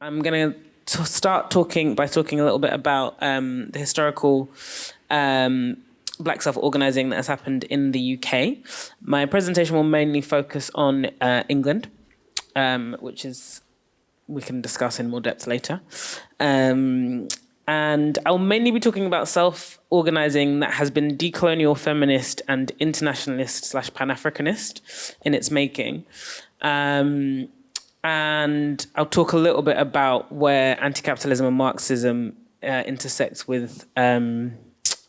I'm going to start talking by talking a little bit about um, the historical um, black self-organizing that has happened in the UK. My presentation will mainly focus on uh, England, um, which is we can discuss in more depth later. Um, and I'll mainly be talking about self-organizing that has been decolonial feminist and internationalist slash pan-Africanist in its making. Um, and I'll talk a little bit about where anti-capitalism and Marxism uh, intersects with um,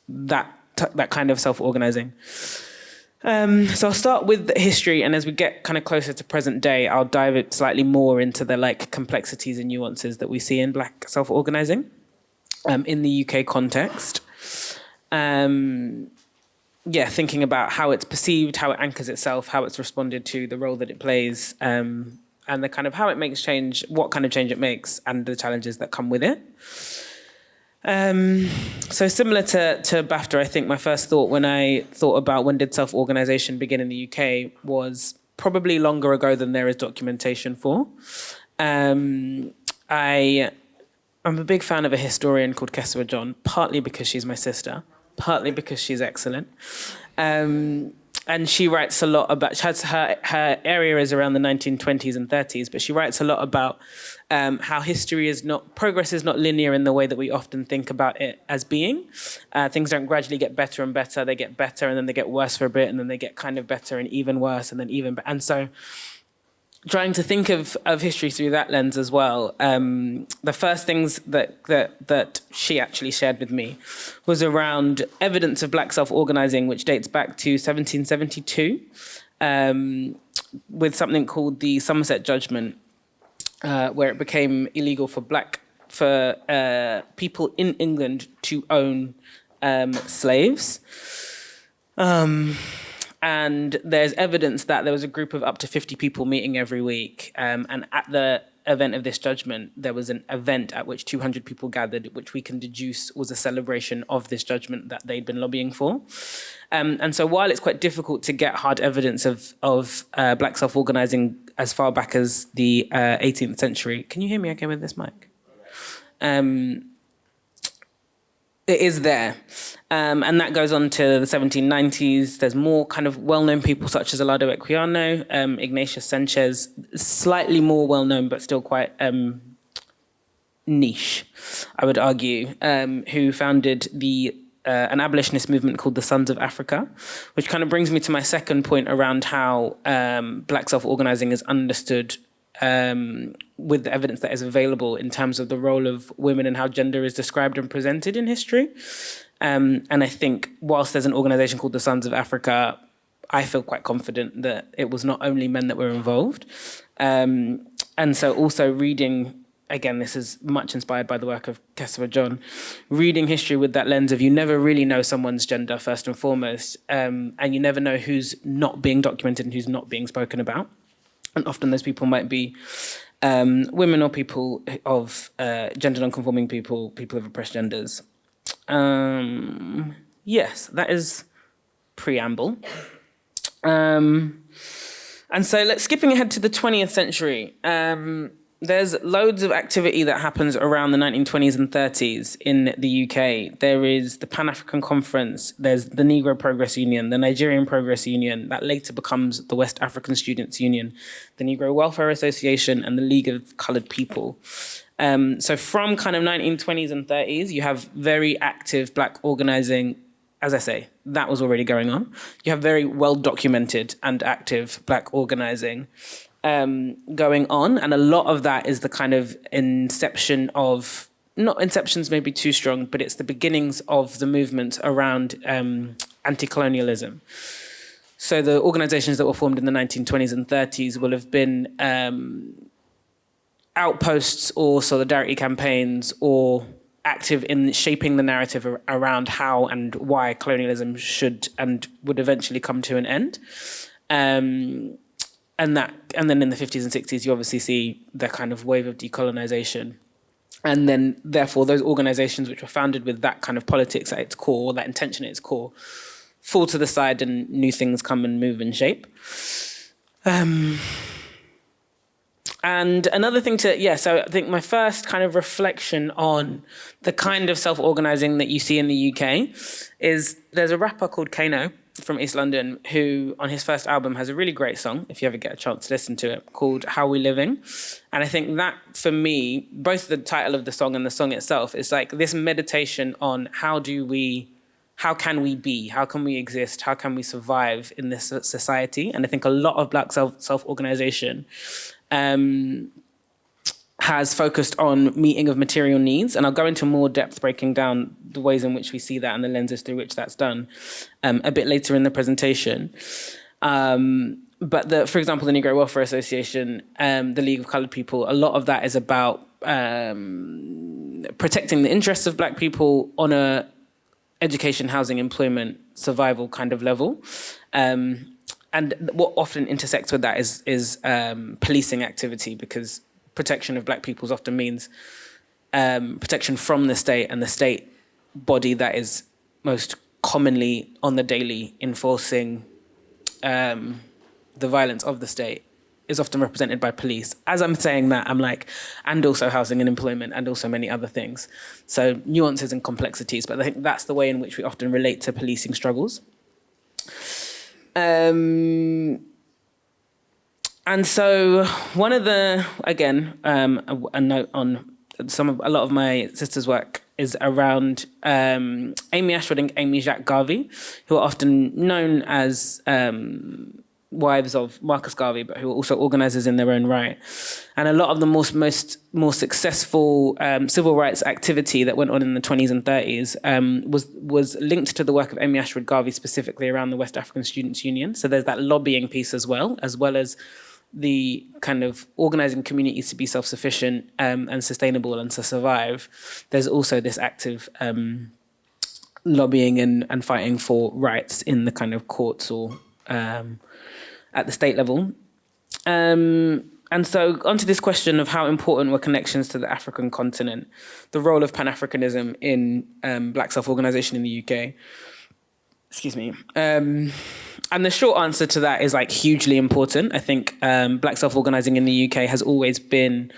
that that kind of self-organizing. Um, so I'll start with history, and as we get kind of closer to present day, I'll dive it slightly more into the like complexities and nuances that we see in Black self-organizing um, in the UK context. Um, yeah, thinking about how it's perceived, how it anchors itself, how it's responded to, the role that it plays, um, and the kind of how it makes change, what kind of change it makes, and the challenges that come with it. Um, so similar to, to BAFTA, I think my first thought when I thought about when did self-organization begin in the UK was probably longer ago than there is documentation for. Um, I, I'm a big fan of a historian called Kesewa John, partly because she's my sister, partly because she's excellent. Um, and she writes a lot about she has her her area is around the 1920s and 30s but she writes a lot about um, how history is not progress is not linear in the way that we often think about it as being. Uh, things don't gradually get better and better. They get better and then they get worse for a bit and then they get kind of better and even worse and then even and so trying to think of, of history through that lens as well, um, the first things that, that, that she actually shared with me was around evidence of black self-organizing, which dates back to 1772, um, with something called the Somerset Judgment, uh, where it became illegal for black for uh, people in England to own um, slaves. Um, and there's evidence that there was a group of up to 50 people meeting every week. Um, and at the event of this judgment, there was an event at which 200 people gathered, which we can deduce was a celebration of this judgment that they'd been lobbying for. Um, and so while it's quite difficult to get hard evidence of, of uh, black self-organizing as far back as the uh, 18th century, can you hear me okay with this mic? Um, it is there. Um, and that goes on to the 1790s. There's more kind of well-known people such as Olaudah Equiano, um, Ignatius Sancho, slightly more well-known, but still quite um, niche, I would argue, um, who founded the uh, an abolitionist movement called the Sons of Africa, which kind of brings me to my second point around how um, black self-organizing is understood um, with the evidence that is available in terms of the role of women and how gender is described and presented in history. Um, and I think whilst there's an organization called the Sons of Africa, I feel quite confident that it was not only men that were involved. Um, and so also reading, again, this is much inspired by the work of Kesewa John, reading history with that lens of you never really know someone's gender first and foremost, um, and you never know who's not being documented and who's not being spoken about. And often those people might be um, women or people of uh, gender non-conforming people, people of oppressed genders. Um, yes, that is preamble. Um, and so let's skipping ahead to the 20th century. Um, there's loads of activity that happens around the 1920s and 30s in the UK. There is the Pan-African Conference, there's the Negro Progress Union, the Nigerian Progress Union, that later becomes the West African Students Union, the Negro Welfare Association, and the League of Colored People. Um, so from kind of 1920s and 30s, you have very active black organizing as I say, that was already going on. You have very well documented and active black organizing um, going on. And a lot of that is the kind of inception of, not inception's maybe too strong, but it's the beginnings of the movement around um, anti-colonialism. So the organizations that were formed in the 1920s and 30s will have been um, outposts or solidarity campaigns or active in shaping the narrative around how and why colonialism should and would eventually come to an end. Um, and that and then in the 50s and 60s you obviously see the kind of wave of decolonization. And then therefore those organizations which were founded with that kind of politics at its core that intention at its core fall to the side and new things come and move and shape. Um, and another thing to yeah so i think my first kind of reflection on the kind of self-organizing that you see in the uk is there's a rapper called kano from east london who on his first album has a really great song if you ever get a chance to listen to it called how we living and i think that for me both the title of the song and the song itself is like this meditation on how do we how can we be? How can we exist? How can we survive in this society? And i think a lot of black self self-organization um, has focused on meeting of material needs. And I'll go into more depth breaking down the ways in which we see that and the lenses through which that's done um, a bit later in the presentation. Um, but the, for example, the Negro Welfare Association, um, the League of Colored People, a lot of that is about um, protecting the interests of black people on a education, housing, employment, survival kind of level. Um, and what often intersects with that is is um, policing activity because protection of black peoples often means um, protection from the state and the state body that is most commonly on the daily enforcing um, the violence of the state is often represented by police. As I'm saying that, I'm like, and also housing and employment and also many other things. So nuances and complexities, but I think that's the way in which we often relate to policing struggles. Um, and so one of the, again, um, a, a, note on some of, a lot of my sister's work is around um, Amy Ashwood and Amy Jacques Garvey, who are often known as um, wives of Marcus Garvey, but who are also organizers in their own right. And a lot of the most most more successful um, civil rights activity that went on in the 20s and 30s um, was was linked to the work of Amy Ashwood Garvey specifically around the West African Students Union. So there's that lobbying piece as well, as well as the kind of organizing communities to be self-sufficient um, and sustainable and to survive. There's also this active um, lobbying and, and fighting for rights in the kind of courts or um, at the state level. Um, and so onto this question of how important were connections to the African continent, the role of Pan-Africanism in um, black self-organization in the UK. Excuse me. Um, and the short answer to that is like hugely important. I think um, black self-organizing in the UK has always been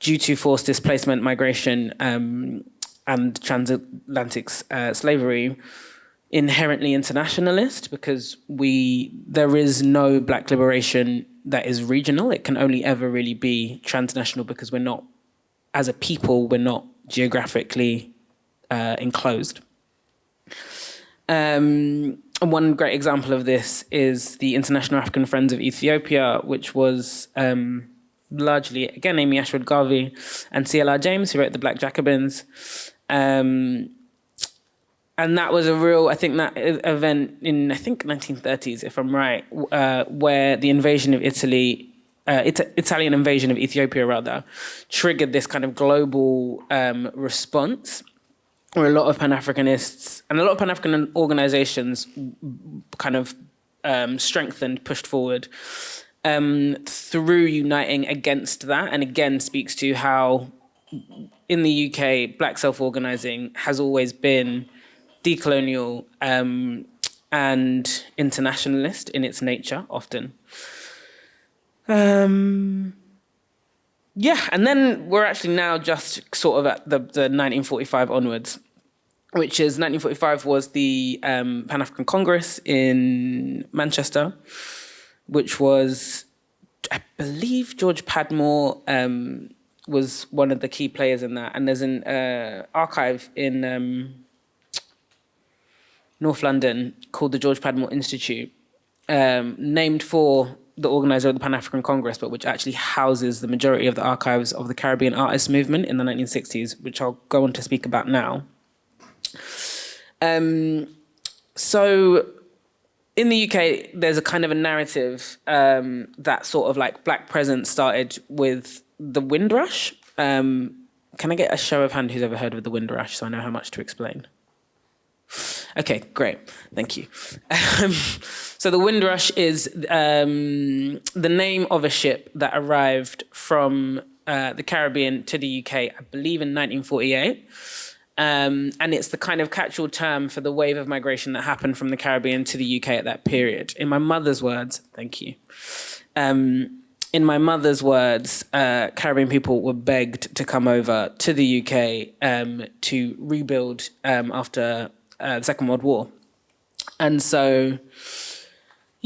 due to forced displacement, migration, um, and transatlantic uh, slavery, inherently internationalist because we there is no black liberation that is regional. It can only ever really be transnational because we're not, as a people, we're not geographically uh, enclosed. Um, one great example of this is the International African Friends of Ethiopia, which was um, largely, again, Amy Ashwood Garvey and CLR James, who wrote The Black Jacobins. Um, and that was a real, I think that event in, I think 1930s, if I'm right, uh, where the invasion of Italy, uh, it Italian invasion of Ethiopia rather, triggered this kind of global um, response where a lot of Pan-Africanists and a lot of Pan-African organizations kind of um, strengthened, pushed forward um, through uniting against that and again speaks to how in the UK, black self-organizing has always been decolonial um, and internationalist in its nature, often. Um, yeah, and then we're actually now just sort of at the, the 1945 onwards, which is 1945 was the um, Pan African Congress in Manchester, which was, I believe, George Padmore um, was one of the key players in that. And there's an uh, archive in um, North London called the George Padmore Institute, um, named for the organizer of the Pan-African Congress, but which actually houses the majority of the archives of the Caribbean artist movement in the 1960s, which I'll go on to speak about now. Um, so in the UK, there's a kind of a narrative um, that sort of like black presence started with the Windrush. Um, can I get a show of hand who's ever heard of the Windrush so I know how much to explain? Okay, great. Thank you. Um, so the Windrush is um, the name of a ship that arrived from uh, the Caribbean to the UK, I believe in 1948. Um, and it's the kind of catch-all term for the wave of migration that happened from the Caribbean to the UK at that period. In my mother's words, thank you. Um, in my mother's words, uh, Caribbean people were begged to come over to the UK um, to rebuild um, after uh, the Second World War. And so,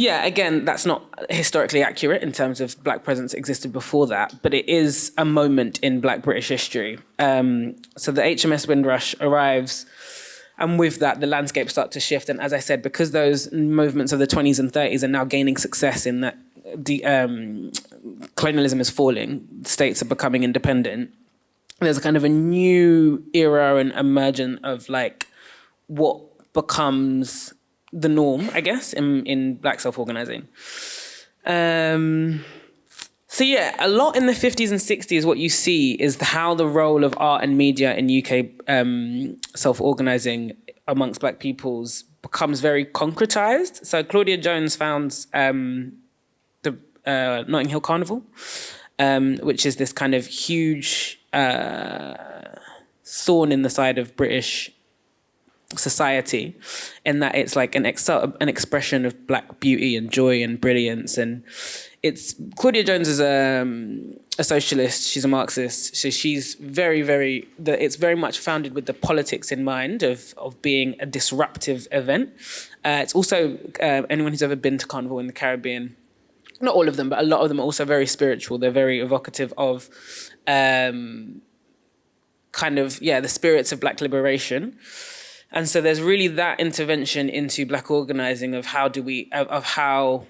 yeah, again, that's not historically accurate in terms of black presence existed before that, but it is a moment in black British history. Um, so the HMS Windrush arrives, and with that, the landscape starts to shift. And as I said, because those movements of the 20s and 30s are now gaining success in that the um, colonialism is falling, states are becoming independent. There's a kind of a new era and emergent of like what becomes the norm, I guess, in, in black self-organizing. Um, so yeah, a lot in the 50s and 60s, what you see is how the role of art and media in UK um, self-organizing amongst black peoples becomes very concretized. So Claudia Jones founds um, the uh, Notting Hill Carnival, um, which is this kind of huge uh, thorn in the side of British society in that it's like an ex an expression of black beauty and joy and brilliance. And it's Claudia Jones is a, um, a socialist she's a Marxist so she's very very the, it's very much founded with the politics in mind of of being a disruptive event. Uh, it's also uh, anyone who's ever been to carnival in the Caribbean not all of them but a lot of them are also very spiritual. They're very evocative of um, kind of yeah the spirits of black liberation and so there's really that intervention into black organizing of how do we, of, of how,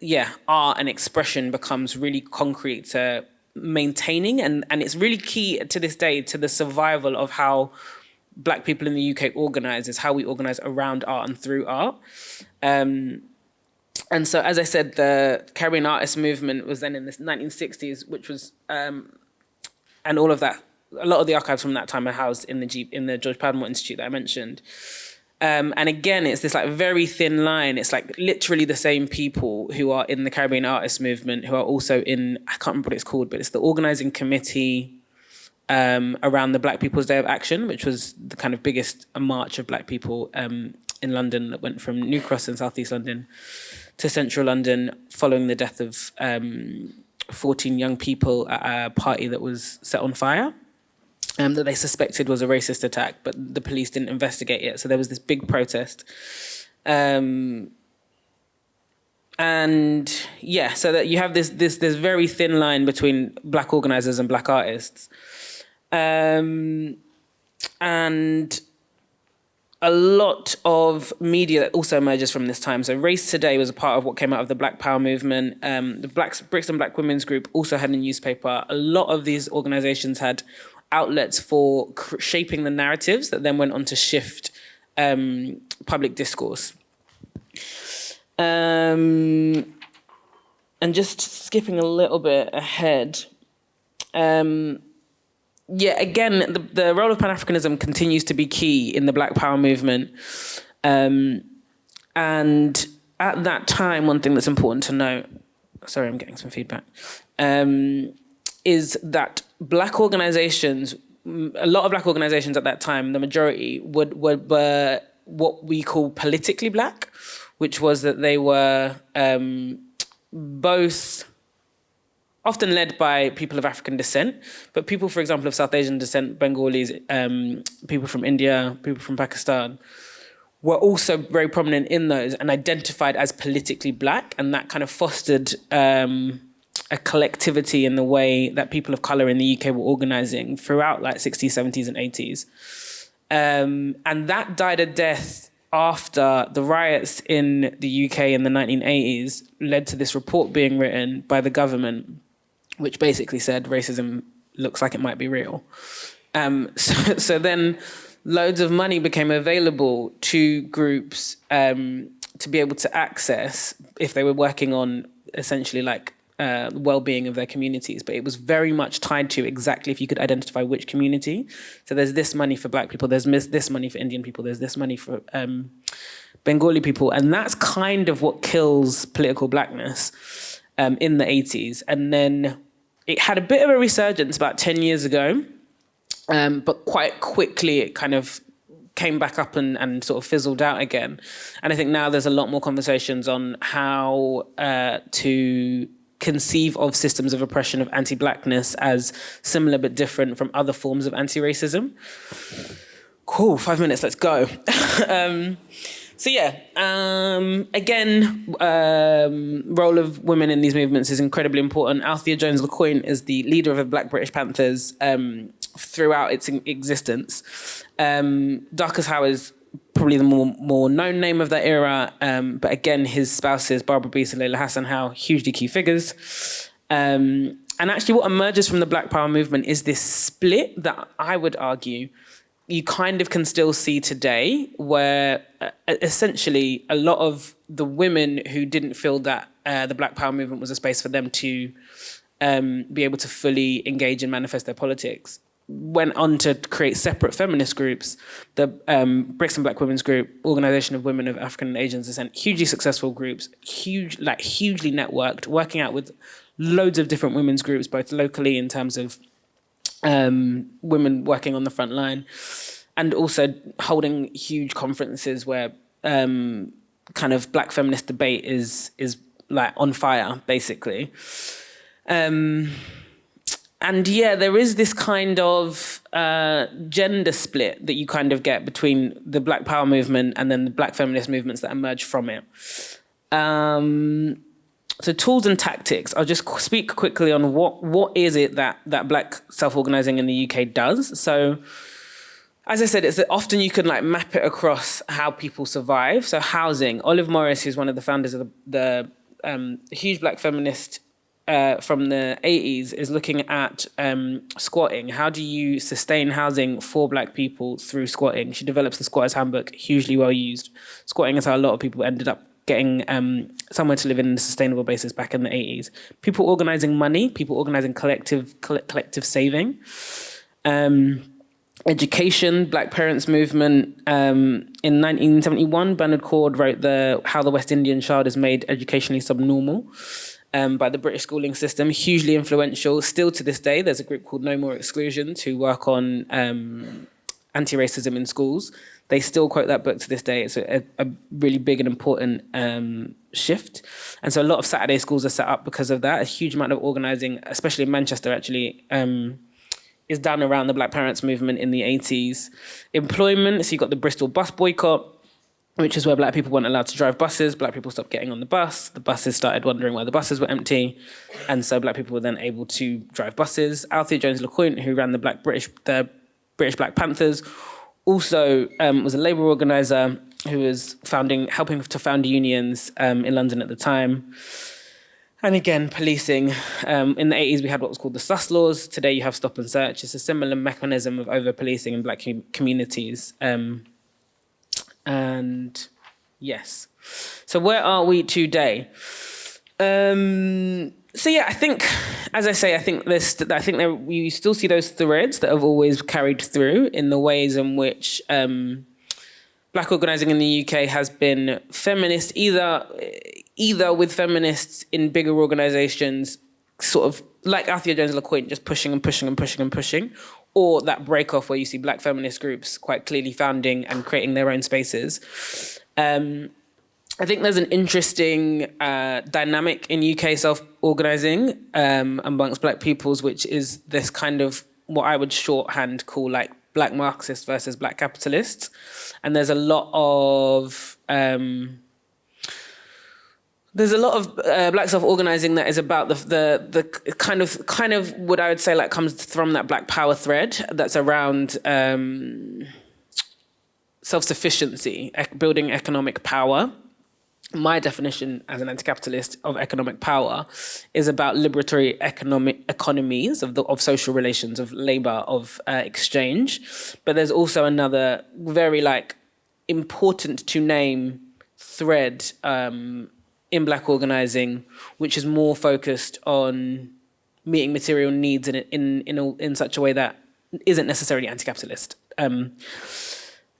yeah, art and expression becomes really concrete to maintaining. And, and it's really key to this day to the survival of how black people in the UK organize is how we organize around art and through art. Um, and so, as I said, the Caribbean artist movement was then in the 1960s, which was, um, and all of that a lot of the archives from that time are housed in the G, in the George Padmore Institute that I mentioned. Um, and again, it's this like very thin line. It's like literally the same people who are in the Caribbean artist movement who are also in, I can't remember what it's called, but it's the organizing committee um, around the Black People's Day of Action, which was the kind of biggest march of Black people um, in London that went from New Cross in Southeast London to Central London following the death of um, 14 young people at a party that was set on fire um, that they suspected was a racist attack, but the police didn't investigate it. So there was this big protest. Um, and yeah, so that you have this this this very thin line between black organizers and black artists. Um, and a lot of media that also emerges from this time. So Race Today was a part of what came out of the Black Power movement. Um, the Black, Brixton Black Women's Group also had a newspaper. A lot of these organizations had outlets for shaping the narratives that then went on to shift um, public discourse. Um, and just skipping a little bit ahead, um, yeah, again, the, the role of Pan-Africanism continues to be key in the Black Power movement. Um, and at that time, one thing that's important to note, sorry, I'm getting some feedback, um, is that black organizations, a lot of black organizations at that time, the majority would, would were what we call politically black, which was that they were um, both often led by people of African descent, but people, for example, of South Asian descent, Bengalis, um, people from India, people from Pakistan, were also very prominent in those and identified as politically black, and that kind of fostered um, a collectivity in the way that people of color in the UK were organizing throughout like 60s, 70s, and 80s. Um, and that died a death after the riots in the UK in the 1980s led to this report being written by the government, which basically said racism looks like it might be real. Um, so, so then loads of money became available to groups um, to be able to access if they were working on essentially like uh, well-being of their communities, but it was very much tied to exactly if you could identify which community. So there's this money for black people, there's this money for Indian people, there's this money for um, Bengali people, and that's kind of what kills political blackness um, in the 80s. And then it had a bit of a resurgence about 10 years ago, um, but quite quickly it kind of came back up and, and sort of fizzled out again. And I think now there's a lot more conversations on how uh, to conceive of systems of oppression of anti-blackness as similar but different from other forms of anti-racism. Cool, five minutes, let's go. um, so yeah, um, again, um, role of women in these movements is incredibly important. Althea Jones LeCointe is the leader of the Black British Panthers um, throughout its existence. Um, Howe is probably the more more known name of that era, um, but again, his spouses Barbara Beese and Layla Hassan Howe, hugely key figures. Um, and actually, what emerges from the Black Power movement is this split that I would argue you kind of can still see today where uh, essentially a lot of the women who didn't feel that uh, the Black Power movement was a space for them to um, be able to fully engage and manifest their politics went on to create separate feminist groups. The um, Brixton Black Women's Group, Organization of Women of African and Asian Descent, hugely successful groups, huge, like hugely networked, working out with loads of different women's groups, both locally in terms of um, women working on the front line, and also holding huge conferences where um, kind of black feminist debate is is like on fire, basically. Um, and yeah, there is this kind of uh, gender split that you kind of get between the Black Power movement and then the Black feminist movements that emerge from it. Um, so tools and tactics. I'll just speak quickly on what what is it that that black self-organizing in the UK does. So as I said, it's that often you can like map it across how people survive. So housing. Olive Morris, who's one of the founders of the, the um, huge black feminist uh, from the 80s, is looking at um, squatting. How do you sustain housing for black people through squatting? She develops the Squatters Handbook, hugely well used. Squatting is how a lot of people ended up getting um, somewhere to live in a sustainable basis back in the 80s. People organizing money, people organizing collective collective saving. Um, education, Black Parents Movement. Um, in 1971, Bernard Coard wrote the How the West Indian Child is Made Educationally Subnormal um, by the British schooling system, hugely influential. Still to this day, there's a group called No More Exclusion to work on um, anti-racism in schools they still quote that book to this day. It's a, a really big and important um, shift. And so a lot of Saturday schools are set up because of that. A huge amount of organizing, especially in Manchester, actually, um, is done around the Black Parents movement in the 80s. Employment, so you've got the Bristol bus boycott, which is where black people weren't allowed to drive buses. Black people stopped getting on the bus. The buses started wondering why the buses were empty. And so black people were then able to drive buses. Althea Jones LeCointe, who ran the Black British, the British Black Panthers, also um, was a labour organiser who was founding, helping to found unions um, in London at the time. And again, policing. Um, in the 80s, we had what was called the sus laws. Today, you have stop and search. It's a similar mechanism of over policing in black communities. Um, and yes. So, where are we today? Um, so yeah, I think, as I say, I think this. I think there, you still see those threads that have always carried through in the ways in which um, black organizing in the UK has been feminist, either either with feminists in bigger organizations, sort of like Althea Jones LeCointe, just pushing and pushing and pushing and pushing, or that break off where you see black feminist groups quite clearly founding and creating their own spaces. Um, I think there's an interesting uh, dynamic in UK self-organizing um, amongst black peoples, which is this kind of what I would shorthand call like black Marxists versus black capitalists. And there's a lot of um, there's a lot of uh, black self-organizing that is about the, the the kind of kind of what I would say like comes from that black power thread that's around um, self-sufficiency, building economic power. My definition as an anti-capitalist of economic power is about liberatory economic economies of the of social relations of labor of uh, exchange. But there's also another very like important to name thread um, in black organizing which is more focused on meeting material needs in in in, a, in such a way that isn't necessarily anti-capitalist um,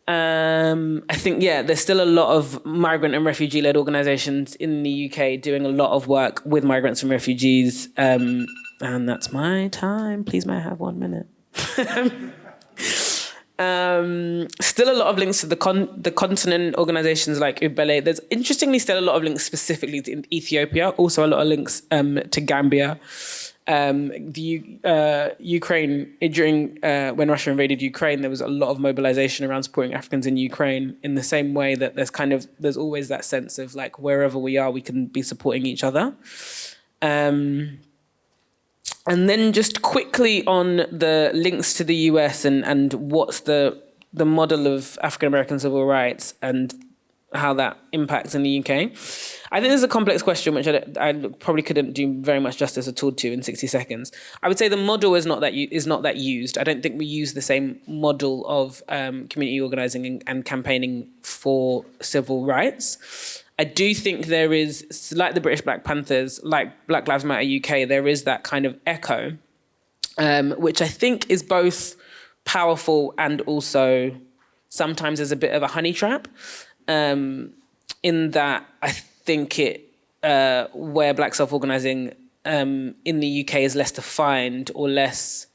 um, I think, yeah, there's still a lot of migrant and refugee led organizations in the UK doing a lot of work with migrants and refugees. Um, and that's my time. Please, may I have one minute? Um, still a lot of links to the con- the continent organizations like Ubele. There's interestingly still a lot of links specifically to Ethiopia. Also a lot of links um, to Gambia. Um, the uh, Ukraine during uh, when Russia invaded Ukraine, there was a lot of mobilization around supporting Africans in Ukraine. In the same way that there's kind of there's always that sense of like wherever we are, we can be supporting each other. Um, and then just quickly on the links to the US and, and what's the the model of African American civil rights and how that impacts in the UK. I think this is a complex question, which I, I, probably couldn't do very much justice at all to in 60 seconds. I would say the model is not that is not that used. I don't think we use the same model of um, community organizing and, and campaigning for civil rights. I do think there is, like the British Black Panthers, like Black Lives Matter UK, there is that kind of echo, um, which I think is both powerful and also sometimes is a bit of a honey trap. Um, in that I think it, uh, where Black self organizing um, in the UK is less defined or less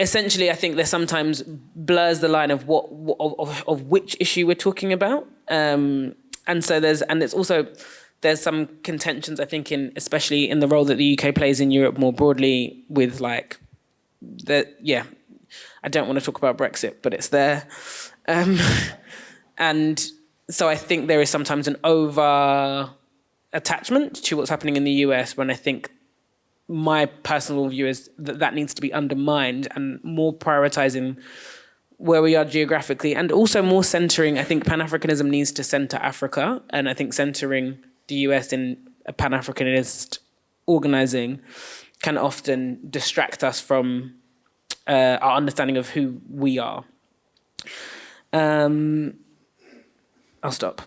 essentially, I think there sometimes blurs the line of what of, of, which issue we're talking about. Um, and so there's and it's also there's some contentions I think in especially in the role that the UK plays in Europe more broadly with like the yeah I don't want to talk about Brexit but it's there. Um, and so I think there is sometimes an over attachment to what's happening in the US when I think my personal view is that that needs to be undermined and more prioritizing where we are geographically and also more centering. I think Pan Africanism needs to center Africa, and I think centering the US in a Pan Africanist organizing can often distract us from uh, our understanding of who we are. Um, I'll stop.